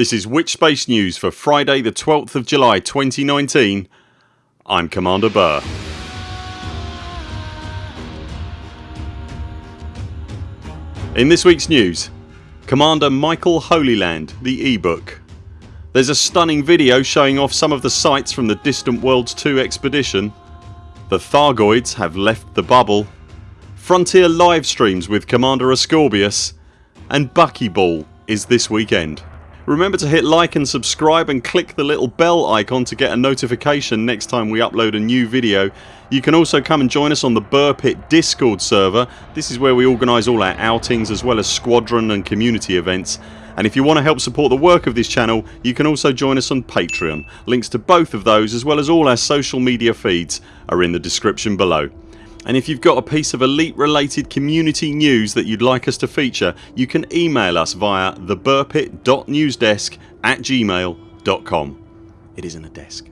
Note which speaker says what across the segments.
Speaker 1: This is Witchspace News for Friday the 12th of July 2019 I'm Commander Burr. In this weeks news Commander Michael Holyland the ebook. There's a stunning video showing off some of the sights from the Distant Worlds 2 expedition. The Thargoids have left the bubble. Frontier live streams with Commander Ascorbius and Buckyball is this weekend. Remember to hit like and subscribe and click the little bell icon to get a notification next time we upload a new video. You can also come and join us on the Burr Pit discord server. This is where we organise all our outings as well as squadron and community events and if you want to help support the work of this channel you can also join us on Patreon. Links to both of those as well as all our social media feeds are in the description below and if you've got a piece of elite related community news that you'd like us to feature you can email us via theburpit.newsdesk at gmail.com. It isn't a desk.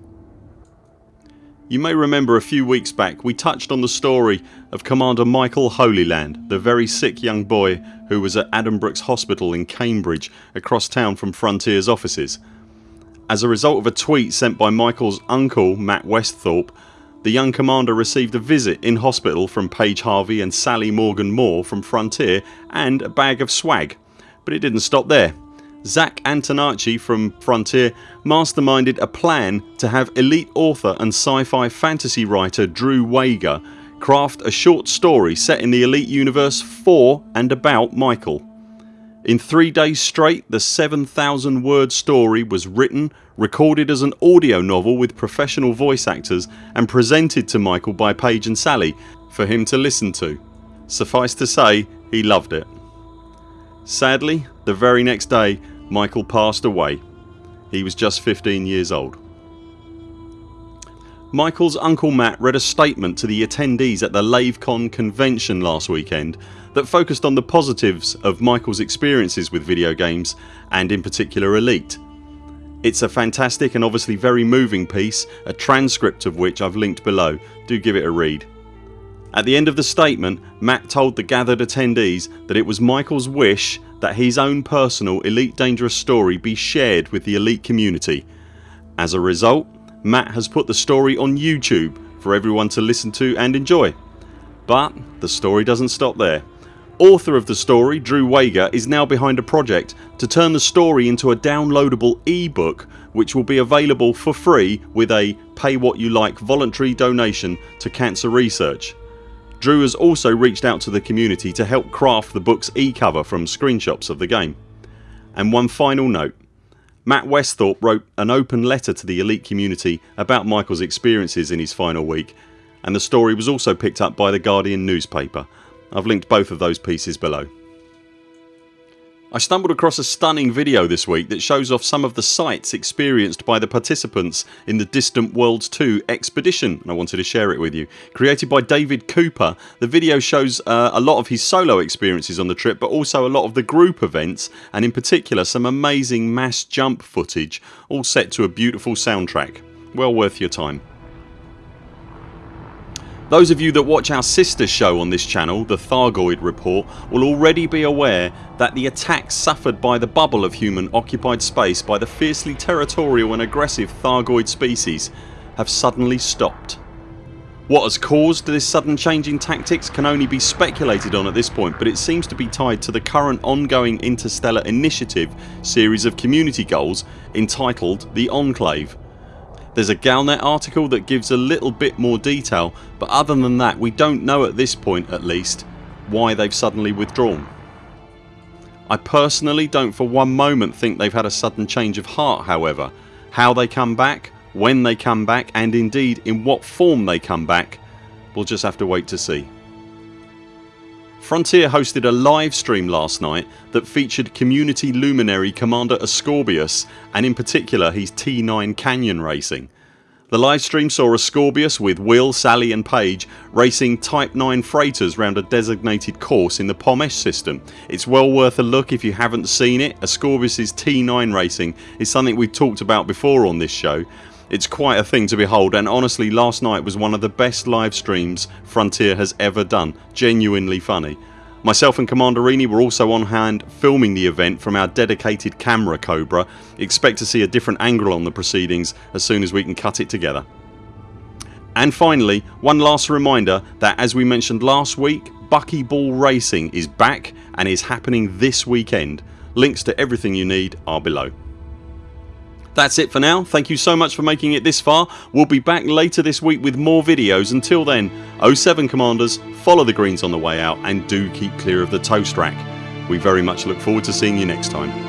Speaker 1: You may remember a few weeks back we touched on the story of Commander Michael Holyland the very sick young boy who was at Addenbrooke's hospital in Cambridge across town from Frontiers offices. As a result of a tweet sent by Michael's uncle Matt Westhorpe the young commander received a visit in hospital from Paige Harvey and Sally Morgan Moore from Frontier and a bag of swag. But it didn't stop there. Zac Antonaci from Frontier masterminded a plan to have elite author and sci-fi fantasy writer Drew Wagar craft a short story set in the elite universe for and about Michael. In 3 days straight the 7000 word story was written, recorded as an audio novel with professional voice actors and presented to Michael by Paige and Sally for him to listen to. Suffice to say he loved it. Sadly the very next day Michael passed away. He was just 15 years old. Michael's uncle Matt read a statement to the attendees at the LaveCon convention last weekend that focused on the positives of Michael's experiences with video games and in particular Elite. It's a fantastic and obviously very moving piece a transcript of which I've linked below. Do give it a read. At the end of the statement Matt told the gathered attendees that it was Michael's wish that his own personal Elite Dangerous story be shared with the Elite community. As a result Matt has put the story on YouTube for everyone to listen to and enjoy. But the story doesn't stop there. Author of the story Drew Wagar is now behind a project to turn the story into a downloadable ebook which will be available for free with a pay what you like voluntary donation to cancer research. Drew has also reached out to the community to help craft the books e-cover from screenshots of the game. And one final note Matt Westhorpe wrote an open letter to the elite community about Michaels experiences in his final week and the story was also picked up by the Guardian newspaper. I've linked both of those pieces below. I stumbled across a stunning video this week that shows off some of the sights experienced by the participants in the Distant Worlds 2 expedition and I wanted to share it with you. Created by David Cooper the video shows uh, a lot of his solo experiences on the trip but also a lot of the group events and in particular some amazing mass jump footage all set to a beautiful soundtrack. Well worth your time. Those of you that watch our sister show on this channel, the Thargoid Report, will already be aware that the attacks suffered by the bubble of human occupied space by the fiercely territorial and aggressive Thargoid species have suddenly stopped. What has caused this sudden change in tactics can only be speculated on at this point but it seems to be tied to the current ongoing Interstellar Initiative series of community goals entitled The Enclave there's a Galnet article that gives a little bit more detail but other than that we don't know at this point at least why they've suddenly withdrawn. I personally don't for one moment think they've had a sudden change of heart however. How they come back, when they come back and indeed in what form they come back we'll just have to wait to see. Frontier hosted a live stream last night that featured community luminary Commander Ascorbius and in particular his T9 Canyon racing. The live stream saw Ascorbius with Will, Sally and Paige racing Type 9 freighters round a designated course in the Pomesh system. It's well worth a look if you haven't seen it. Ascorbius's T9 racing is something we've talked about before on this show it's quite a thing to behold and honestly last night was one of the best live streams Frontier has ever done. Genuinely funny. Myself and Commander Rini were also on hand filming the event from our dedicated camera Cobra. Expect to see a different angle on the proceedings as soon as we can cut it together. And finally one last reminder that as we mentioned last week Buckyball Racing is back and is happening this weekend. Links to everything you need are below. That's it for now. Thank you so much for making it this far. We'll be back later this week with more videos. Until then 0 7 CMDRs follow the greens on the way out and do keep clear of the toast rack. We very much look forward to seeing you next time.